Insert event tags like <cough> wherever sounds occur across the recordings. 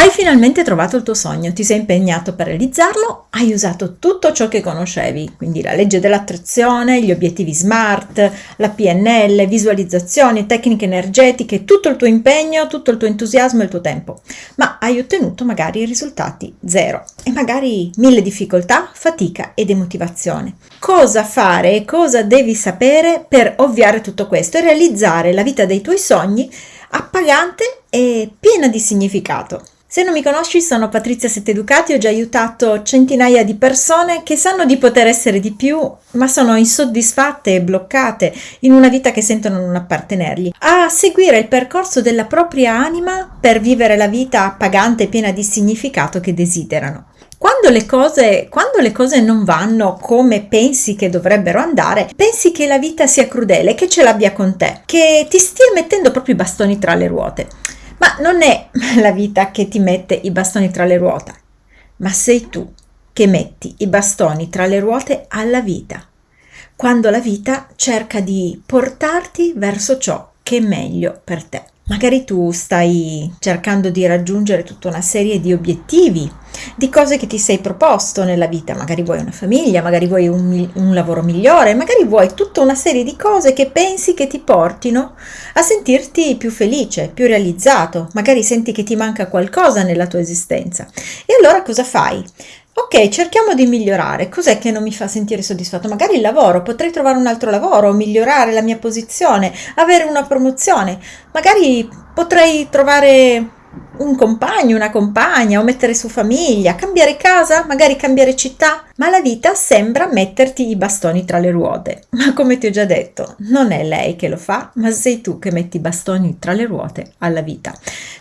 Hai finalmente trovato il tuo sogno, ti sei impegnato per realizzarlo, hai usato tutto ciò che conoscevi, quindi la legge dell'attrazione, gli obiettivi SMART, la PNL, visualizzazioni, tecniche energetiche, tutto il tuo impegno, tutto il tuo entusiasmo e il tuo tempo, ma hai ottenuto magari risultati zero e magari mille difficoltà, fatica e demotivazione. Cosa fare e cosa devi sapere per ovviare tutto questo e realizzare la vita dei tuoi sogni appagante e piena di significato? Se non mi conosci, sono Patrizia Setteducati, ho già aiutato centinaia di persone che sanno di poter essere di più, ma sono insoddisfatte e bloccate in una vita che sentono non appartenergli, a seguire il percorso della propria anima per vivere la vita appagante e piena di significato che desiderano. Quando le, cose, quando le cose non vanno come pensi che dovrebbero andare, pensi che la vita sia crudele, che ce l'abbia con te, che ti stia mettendo proprio i bastoni tra le ruote. Ma non è <laughs> la vita che ti mette i bastoni tra le ruote, ma sei tu che metti i bastoni tra le ruote alla vita, quando la vita cerca di portarti verso ciò che è meglio per te. Magari tu stai cercando di raggiungere tutta una serie di obiettivi, di cose che ti sei proposto nella vita, magari vuoi una famiglia, magari vuoi un, un, lavoro migliore, magari vuoi tutta una serie di cose che pensi che ti portino a sentirti più felice, più realizzato, magari senti che ti manca qualcosa nella tua esistenza. E allora cosa fai? Ok, cerchiamo di migliorare. Cos'è che non mi fa sentire soddisfatto? Magari il lavoro, potrei trovare un altro lavoro, migliorare la mia posizione, avere una promozione. Magari potrei trovare un compagno, una compagna o mettere su famiglia, cambiare casa, magari cambiare città, ma la vita sembra metterti i bastoni tra le ruote. Ma come ti ho già detto, non è lei che lo fa, ma sei tu che metti i bastoni tra le ruote alla vita.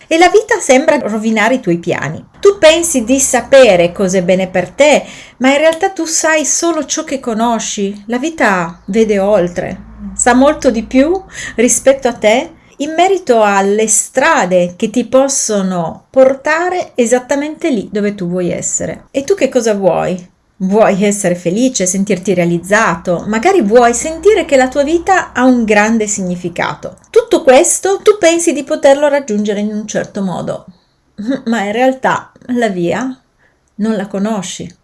E la vita sembra rovinare i tuoi piani. Tu pensi di sapere cosa è bene per te, ma in realtà tu sai solo ciò che conosci. La vita vede oltre, sa molto di più rispetto a te in merito alle strade che ti possono portare esattamente lì dove tu vuoi essere. E tu che cosa vuoi? Vuoi essere felice, sentirti realizzato, magari vuoi sentire che la tua vita ha un grande significato. Tutto questo tu pensi di poterlo raggiungere in un certo modo, <laughs> ma in realtà la via non la conosci.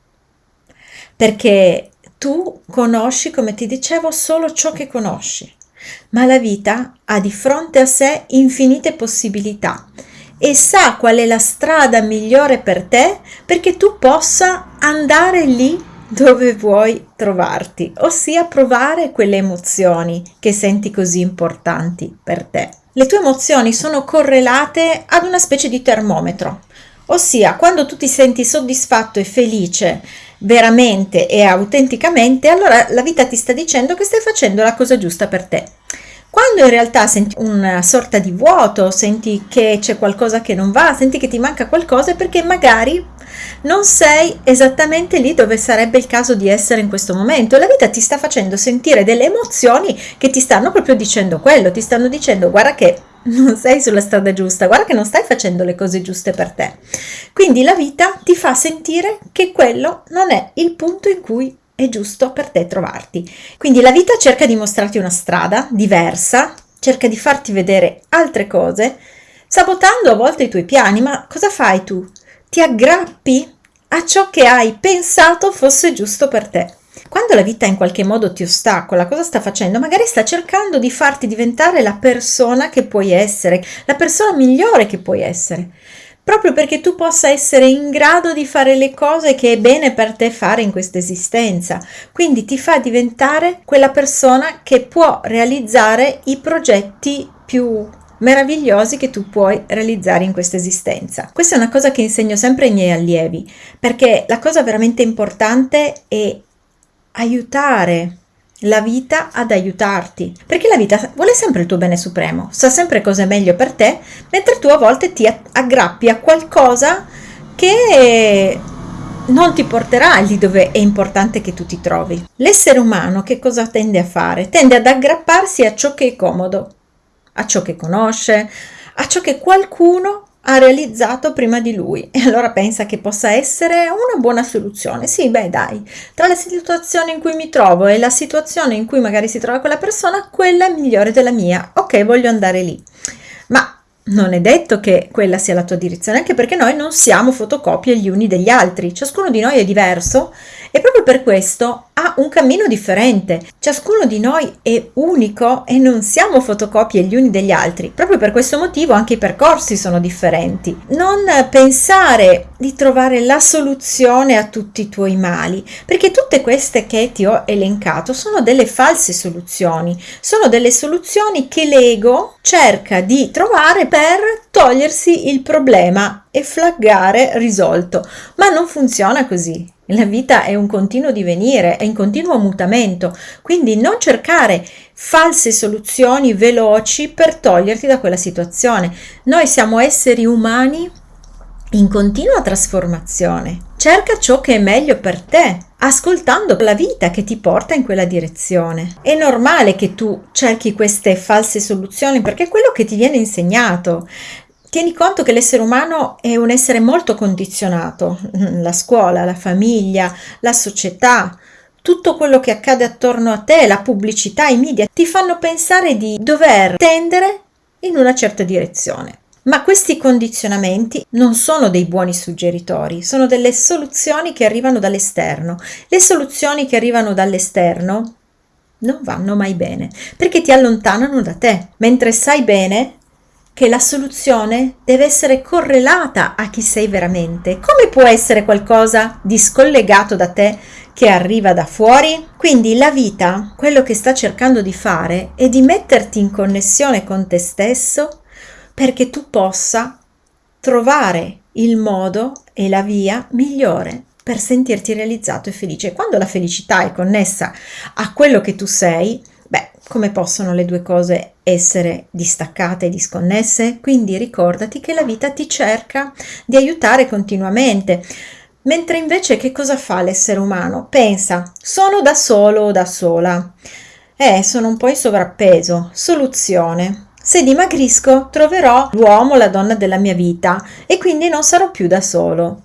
Perché tu conosci, come ti dicevo, solo ciò che conosci ma la vita ha di fronte a sé infinite possibilità e sa qual è la strada migliore per te perché tu possa andare lì dove vuoi trovarti, ossia provare quelle emozioni che senti così importanti per te. Le tue emozioni sono correlate ad una specie di termometro, ossia quando tu ti senti soddisfatto e felice veramente e autenticamente, allora la vita ti sta dicendo che stai facendo la cosa giusta per te. Quando in realtà senti una sorta di vuoto, senti che c'è qualcosa che non va, senti che ti manca qualcosa, perché magari non sei esattamente lì dove sarebbe il caso di essere in questo momento. La vita ti sta facendo sentire delle emozioni che ti stanno proprio dicendo quello, ti stanno dicendo guarda che non sei sulla strada giusta, guarda che non stai facendo le cose giuste per te. Quindi la vita ti fa sentire che quello non è il punto in cui è giusto per te trovarti. Quindi la vita cerca di mostrarti una strada diversa, cerca di farti vedere altre cose, sabotando a volte i tuoi piani, ma cosa fai tu? Ti aggrappi a ciò che hai pensato fosse giusto per te. Quando la vita in qualche modo ti ostacola, cosa sta facendo? Magari sta cercando di farti diventare la persona che puoi essere, la persona migliore che puoi essere proprio perché tu possa essere in grado di fare le cose che è bene per te fare in questa esistenza. Quindi ti fa diventare quella persona che può realizzare i progetti più meravigliosi che tu puoi realizzare in questa esistenza. Questa è una cosa che insegno sempre ai miei allievi, perché la cosa veramente importante è aiutare la vita ad aiutarti, perché la vita vuole sempre il tuo bene supremo, sa sempre cosa è meglio per te, mentre tu a volte ti aggrappi a qualcosa che non ti porterà lì dove è importante che tu ti trovi. L'essere umano che cosa tende a fare? Tende ad aggrapparsi a ciò che è comodo, a ciò che conosce, a ciò che qualcuno ha realizzato prima di lui e allora pensa che possa essere una buona soluzione. Sì, beh, dai, tra la situazione in cui mi trovo e la situazione in cui magari si trova quella persona, quella è migliore della mia. Ok, voglio andare lì. Ma non è detto che quella sia la tua direzione, anche perché noi non siamo fotocopie gli uni degli altri, ciascuno di noi è diverso e proprio per questo ha un cammino differente. Ciascuno di noi è unico e non siamo fotocopie gli uni degli altri. Proprio per questo motivo anche i percorsi sono differenti. Non pensare di trovare la soluzione a tutti i tuoi mali, perché tutte queste che ti ho elencato sono delle false soluzioni, sono delle soluzioni che l'ego cerca di trovare per togliersi il problema e flaggare risolto, ma non funziona così. La vita è un continuo divenire, è in continuo mutamento, quindi non cercare false soluzioni veloci per toglierti da quella situazione. Noi siamo esseri umani in continua trasformazione. Cerca ciò che è meglio per te, ascoltando la vita che ti porta in quella direzione. È normale che tu cerchi queste false soluzioni perché è quello che ti viene insegnato. Tieni conto che l'essere umano è un essere molto condizionato, la scuola, la famiglia, la società, tutto quello che accade attorno a te, la pubblicità, i media, ti fanno pensare di dover tendere in una certa direzione. Ma questi condizionamenti non sono dei buoni suggeritori, sono delle soluzioni che arrivano dall'esterno. Le soluzioni che arrivano dall'esterno non vanno mai bene perché ti allontanano da te, mentre sai bene che la soluzione deve essere correlata a chi sei veramente. Come può essere qualcosa di scollegato da te che arriva da fuori? Quindi la vita, quello che sta cercando di fare è di metterti in connessione con te stesso perché tu possa trovare il modo e la via migliore per sentirti realizzato e felice. Quando la felicità è connessa a quello che tu sei, beh, come possono le due cose essere distaccate e disconnesse? Quindi ricordati che la vita ti cerca di aiutare continuamente. Mentre invece che cosa fa l'essere umano? Pensa, sono da solo o da sola. Eh, sono un po' in sovrappeso. Soluzione. Se dimagrisco, troverò l'uomo, la donna della mia vita e quindi non sarò più da solo.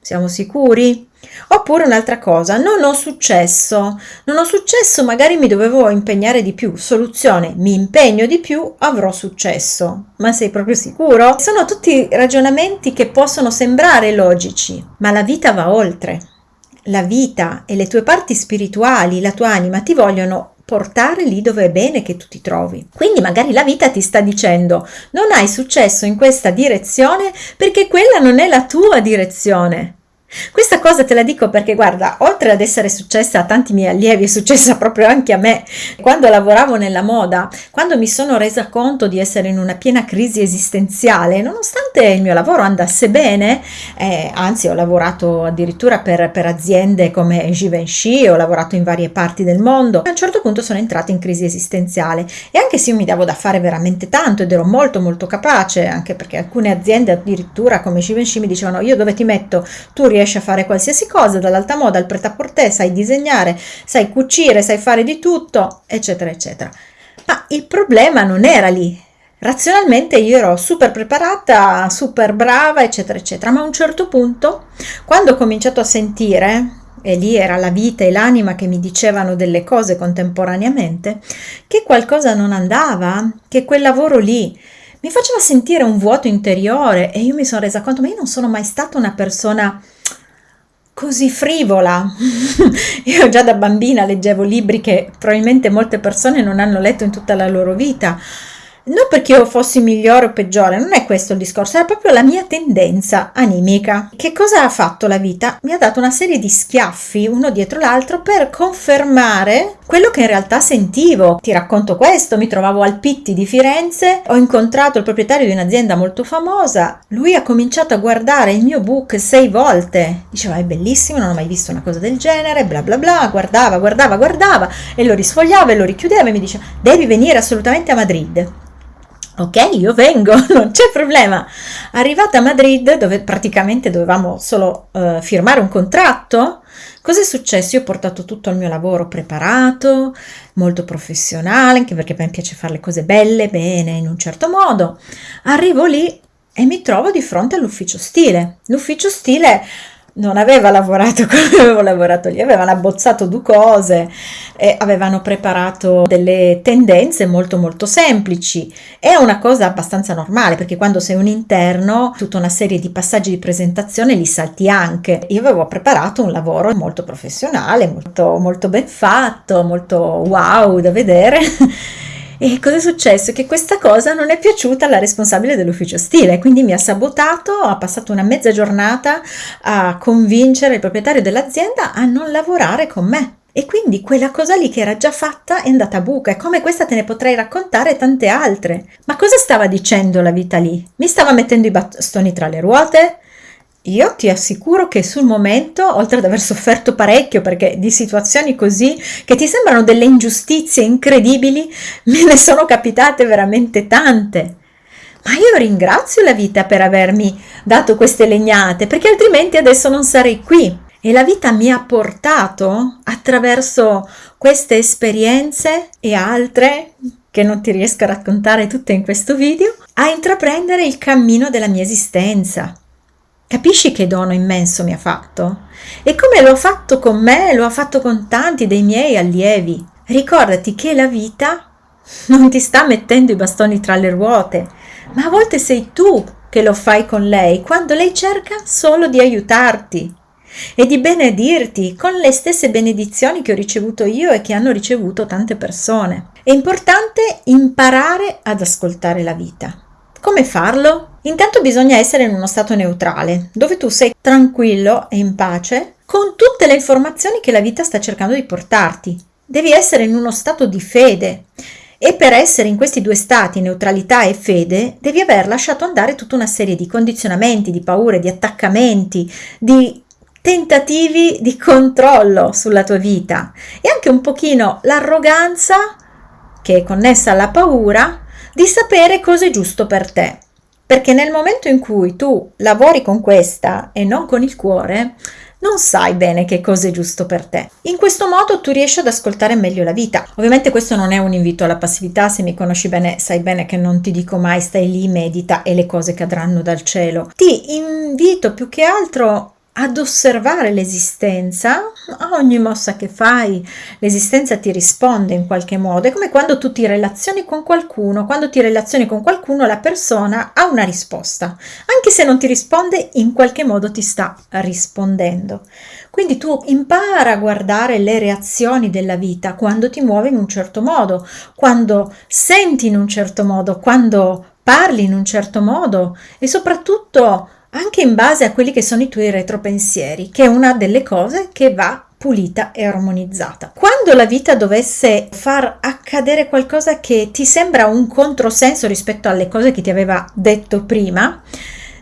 Siamo sicuri? Oppure un'altra cosa, non ho successo, non ho successo, magari mi dovevo impegnare di più. Soluzione, mi impegno di più, avrò successo. Ma sei proprio sicuro? Sono tutti ragionamenti che possono sembrare logici, ma la vita va oltre. La vita e le tue parti spirituali, la tua anima ti vogliono portare lì dove è bene che tu ti trovi. Quindi magari la vita ti sta dicendo non hai successo in questa direzione perché quella non è la tua direzione. Questa cosa te la dico perché guarda, oltre ad essere successa a tanti miei allievi, è successa proprio anche a me. Quando lavoravo nella moda, quando mi sono resa conto di essere in una piena crisi esistenziale, nonostante il mio lavoro andasse bene, eh, anzi ho lavorato addirittura per, per aziende come Givenchy, ho lavorato in varie parti del mondo, a un certo punto sono entrata in crisi esistenziale. E anche se io mi davo da fare veramente tanto ed ero molto molto capace, anche perché alcune aziende addirittura come Givenchy mi dicevano io dove ti metto, tu riesci riesci a fare qualsiasi cosa, dall'alta moda al pret à sai disegnare, sai cucire, sai fare di tutto, eccetera, eccetera. Ma il problema non era lì. Razionalmente io ero super preparata, super brava, eccetera, eccetera, ma a un certo punto, quando ho cominciato a sentire, e lì era la vita e l'anima che mi dicevano delle cose contemporaneamente, che qualcosa non andava, che quel lavoro lì mi faceva sentire un vuoto interiore e io mi sono resa conto, ma io non sono mai stata una persona così frivola. <laughs> Io già da bambina leggevo libri che probabilmente molte persone non hanno letto in tutta la loro vita non perché io fossi migliore o peggiore, non è questo il discorso, era proprio la mia tendenza animica. Che cosa ha fatto la vita? Mi ha dato una serie di schiaffi uno dietro l'altro per confermare quello che in realtà sentivo. Ti racconto questo, mi trovavo al Pitti di Firenze, ho incontrato il proprietario di un'azienda molto famosa, lui ha cominciato a guardare il mio book sei volte, diceva è bellissimo, non ho mai visto una cosa del genere, bla bla bla, guardava, guardava, guardava e lo risfogliava e lo richiudeva e mi diceva devi venire assolutamente a Madrid. Ok, io vengo, <laughs> non c'è problema. Arrivata a Madrid, dove praticamente dovevamo solo uh, firmare un contratto, cosa è successo? Io ho portato tutto il mio lavoro preparato, molto professionale, anche perché a me piace fare le cose belle, bene, in un certo modo. Arrivo lì e mi trovo di fronte all'ufficio stile. L'ufficio stile non aveva lavorato <laughs> come avevo lavorato lì, avevano abbozzato due cose e avevano preparato delle tendenze molto molto semplici. È una cosa abbastanza normale perché quando sei un interno tutta una serie di passaggi di presentazione li salti anche. Io avevo preparato un lavoro molto professionale, molto, molto ben fatto, molto wow da vedere. <laughs> E cosa è successo? Che questa cosa non è piaciuta alla responsabile dell'ufficio stile, quindi mi ha sabotato, ha passato una mezza giornata a convincere il proprietario dell'azienda a non lavorare con me. E quindi quella cosa lì che era già fatta è andata a buca e come questa te ne potrei raccontare tante altre. Ma cosa stava dicendo la vita lì? Mi stava mettendo i bastoni tra le ruote? Io ti assicuro che sul momento, oltre ad aver sofferto parecchio perché di situazioni così che ti sembrano delle ingiustizie incredibili, <laughs> me ne sono capitate veramente tante. Ma io ringrazio la vita per avermi dato queste legnate, perché altrimenti adesso non sarei qui. E la vita mi ha portato attraverso queste esperienze e altre che non ti riesco a raccontare tutte in questo video, a intraprendere il cammino della mia esistenza Capisci che dono immenso mi ha fatto? E come lo ha fatto con me, lo ha fatto con tanti dei miei allievi. Ricordati che la vita non ti sta mettendo i bastoni tra le ruote, ma a volte sei tu che lo fai con lei quando lei cerca solo di aiutarti e di benedirti con le stesse benedizioni che ho ricevuto io e che hanno ricevuto tante persone. È importante imparare ad ascoltare la vita. Come farlo? Intanto bisogna essere in uno stato neutrale, dove tu sei tranquillo e in pace con tutte le informazioni che la vita sta cercando di portarti. Devi essere in uno stato di fede e per essere in questi due stati, neutralità e fede, devi aver lasciato andare tutta una serie di condizionamenti, di paure, di attaccamenti, di tentativi di controllo sulla tua vita e anche un pochino l'arroganza che è connessa alla paura di sapere cosa è giusto per te. Perché nel momento in cui tu lavori con questa e non con il cuore, non sai bene che cosa è giusto per te. In questo modo tu riesci ad ascoltare meglio la vita. Ovviamente questo non è un invito alla passività, se mi conosci bene sai bene che non ti dico mai stai lì, medita e le cose cadranno dal cielo. Ti invito più che altro ad osservare l'esistenza, a ogni mossa che fai. L'esistenza ti risponde in qualche modo, è come quando tu ti relazioni con qualcuno, quando ti relazioni con qualcuno la persona ha una risposta, anche se non ti risponde in qualche modo ti sta rispondendo. Quindi tu impara a guardare le reazioni della vita quando ti muovi in un certo modo, quando senti in un certo modo, quando parli in un certo modo e soprattutto anche in base a quelli che sono i tuoi retropensieri, che è una delle cose che va pulita e armonizzata. Quando la vita dovesse far accadere qualcosa che ti sembra un controsenso rispetto alle cose che ti aveva detto prima,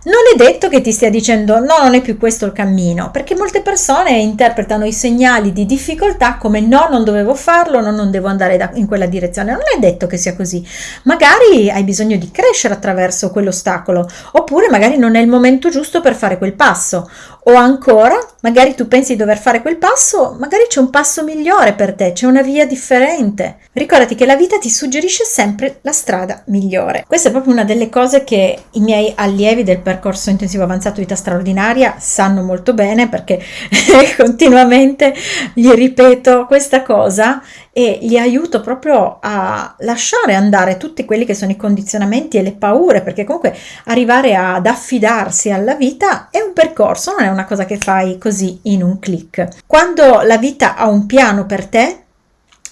non è detto che ti stia dicendo no, non è più questo il cammino, perché molte persone interpretano i segnali di difficoltà come no, non dovevo farlo, no, non devo andare da, in quella direzione. Non è detto che sia così. Magari hai bisogno di crescere attraverso quell'ostacolo, oppure magari non è il momento giusto per fare quel passo, o ancora, magari tu pensi di dover fare quel passo, magari c'è un passo migliore per te, c'è una via differente. Ricordati che la vita ti suggerisce sempre la strada migliore. Questa è proprio una delle cose che i miei allievi del percorso intensivo avanzato vita straordinaria sanno molto bene perché <laughs> continuamente gli ripeto questa cosa e li aiuto proprio a lasciare andare tutti quelli che sono i condizionamenti e le paure, perché comunque arrivare ad affidarsi alla vita è un percorso, non è una cosa che fai così in un clic. Quando la vita ha un piano per te,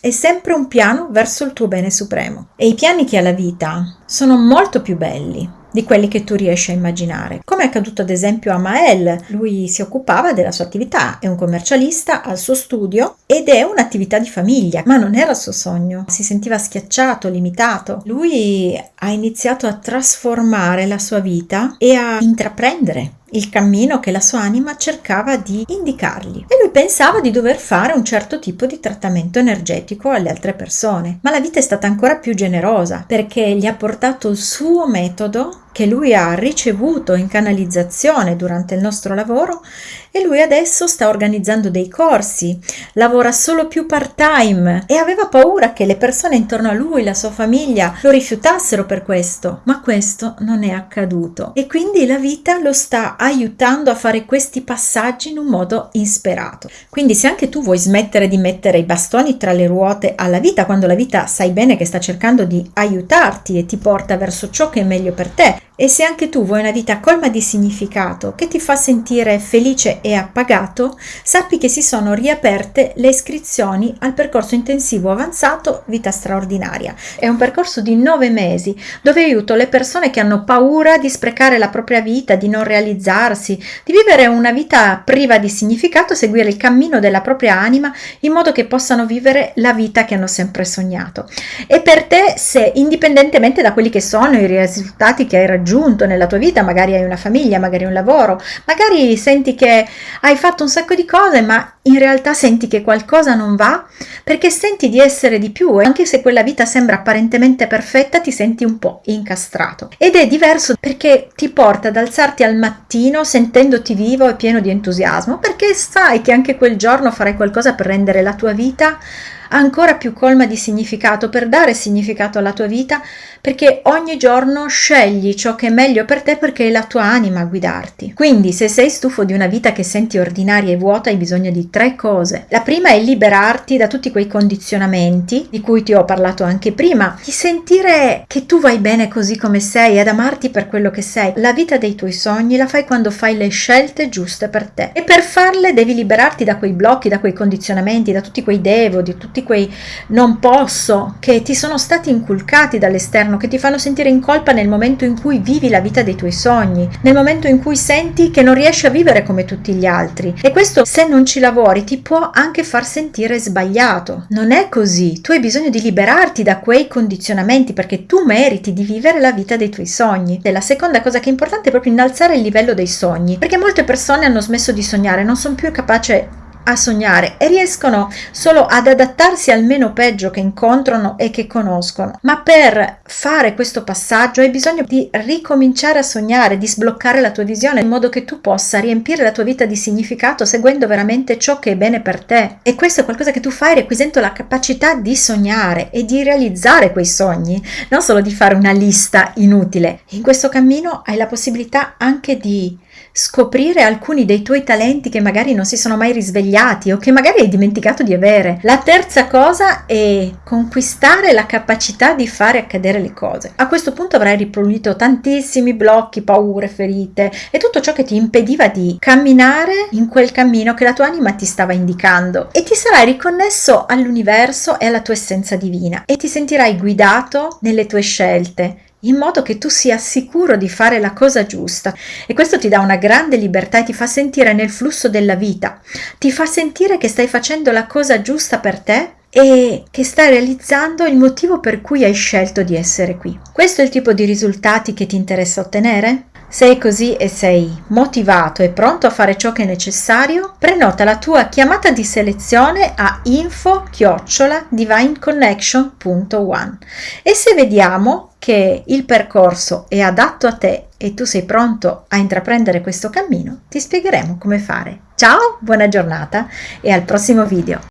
è sempre un piano verso il tuo bene supremo. E i piani che ha la vita sono molto più belli di quelli che tu riesci a immaginare. Come è accaduto ad esempio a Mael, lui si occupava della sua attività, è un commercialista al suo studio ed è un'attività di famiglia, ma non era il suo sogno, si sentiva schiacciato, limitato. Lui ha iniziato a trasformare la sua vita e a intraprendere il cammino che la sua anima cercava di indicargli. E lui pensava di dover fare un certo tipo di trattamento energetico alle altre persone, ma la vita è stata ancora più generosa perché gli ha portato il suo metodo che lui ha ricevuto in canalizzazione durante il nostro lavoro e lui adesso sta organizzando dei corsi, lavora solo più part time e aveva paura che le persone intorno a lui, la sua famiglia, lo rifiutassero per questo, ma questo non è accaduto e quindi la vita lo sta aiutando a fare questi passaggi in un modo insperato. Quindi se anche tu vuoi smettere di mettere i bastoni tra le ruote alla vita, quando la vita sai bene che sta cercando di aiutarti e ti porta verso ciò che è meglio per te, e se anche tu vuoi una vita colma di significato che ti fa sentire felice e appagato, sappi che si sono riaperte le iscrizioni al percorso intensivo avanzato Vita straordinaria. È un percorso di nove mesi dove aiuto le persone che hanno paura di sprecare la propria vita, di non realizzarsi, di vivere una vita priva di significato, seguire il cammino della propria anima in modo che possano vivere la vita che hanno sempre sognato. E per te, se indipendentemente da quelli che sono i risultati che hai raggiunto, raggiunto nella tua vita, magari hai una famiglia, magari un lavoro, magari senti che hai fatto un sacco di cose, ma in realtà senti che qualcosa non va perché senti di essere di più e anche se quella vita sembra apparentemente perfetta, ti senti un po' incastrato. Ed è diverso perché ti porta ad alzarti al mattino sentendoti vivo e pieno di entusiasmo, perché sai che anche quel giorno farai qualcosa per rendere la tua vita ancora più colma di significato, per dare significato alla tua vita, perché ogni giorno scegli ciò che è meglio per te perché è la tua anima a guidarti. Quindi se sei stufo di una vita che senti ordinaria e vuota hai bisogno di tre cose. La prima è liberarti da tutti quei condizionamenti di cui ti ho parlato anche prima, di sentire che tu vai bene così come sei, ad amarti per quello che sei. La vita dei tuoi sogni la fai quando fai le scelte giuste per te e per farle devi liberarti da quei blocchi, da quei condizionamenti, da tutti quei devo, di tutti quei non posso che ti sono stati inculcati dall'esterno, che ti fanno sentire in colpa nel momento in cui vivi la vita dei tuoi sogni, nel momento in cui senti che non riesci a vivere come tutti gli altri. E questo se non ci lavori ti può anche far sentire sbagliato. Non è così, tu hai bisogno di liberarti da quei condizionamenti perché tu meriti di vivere la vita dei tuoi sogni. E la seconda cosa che è importante è proprio innalzare il livello dei sogni, perché molte persone hanno smesso di sognare, non sono più capaci a sognare e riescono solo ad adattarsi al meno peggio che incontrano e che conoscono. Ma per fare questo passaggio hai bisogno di ricominciare a sognare, di sbloccare la tua visione in modo che tu possa riempire la tua vita di significato seguendo veramente ciò che è bene per te. E questo è qualcosa che tu fai requisendo la capacità di sognare e di realizzare quei sogni, non solo di fare una lista inutile. In questo cammino hai la possibilità anche di scoprire alcuni dei tuoi talenti che magari non si sono mai risvegliati o che magari hai dimenticato di avere. La terza cosa è conquistare la capacità di fare accadere le cose. A questo punto avrai ripulito tantissimi blocchi, paure, ferite e tutto ciò che ti impediva di camminare in quel cammino che la tua anima ti stava indicando e ti sarai riconnesso all'universo e alla tua essenza divina e ti sentirai guidato nelle tue scelte in modo che tu sia sicuro di fare la cosa giusta. E questo ti dà una grande libertà e ti fa sentire nel flusso della vita, ti fa sentire che stai facendo la cosa giusta per te e che stai realizzando il motivo per cui hai scelto di essere qui. Questo è il tipo di risultati che ti interessa ottenere? Sei così e sei motivato e pronto a fare ciò che è necessario? Prenota la tua chiamata di selezione a info-divineconnection.one e se vediamo che il percorso è adatto a te e tu sei pronto a intraprendere questo cammino, ti spiegheremo come fare. Ciao, buona giornata e al prossimo video.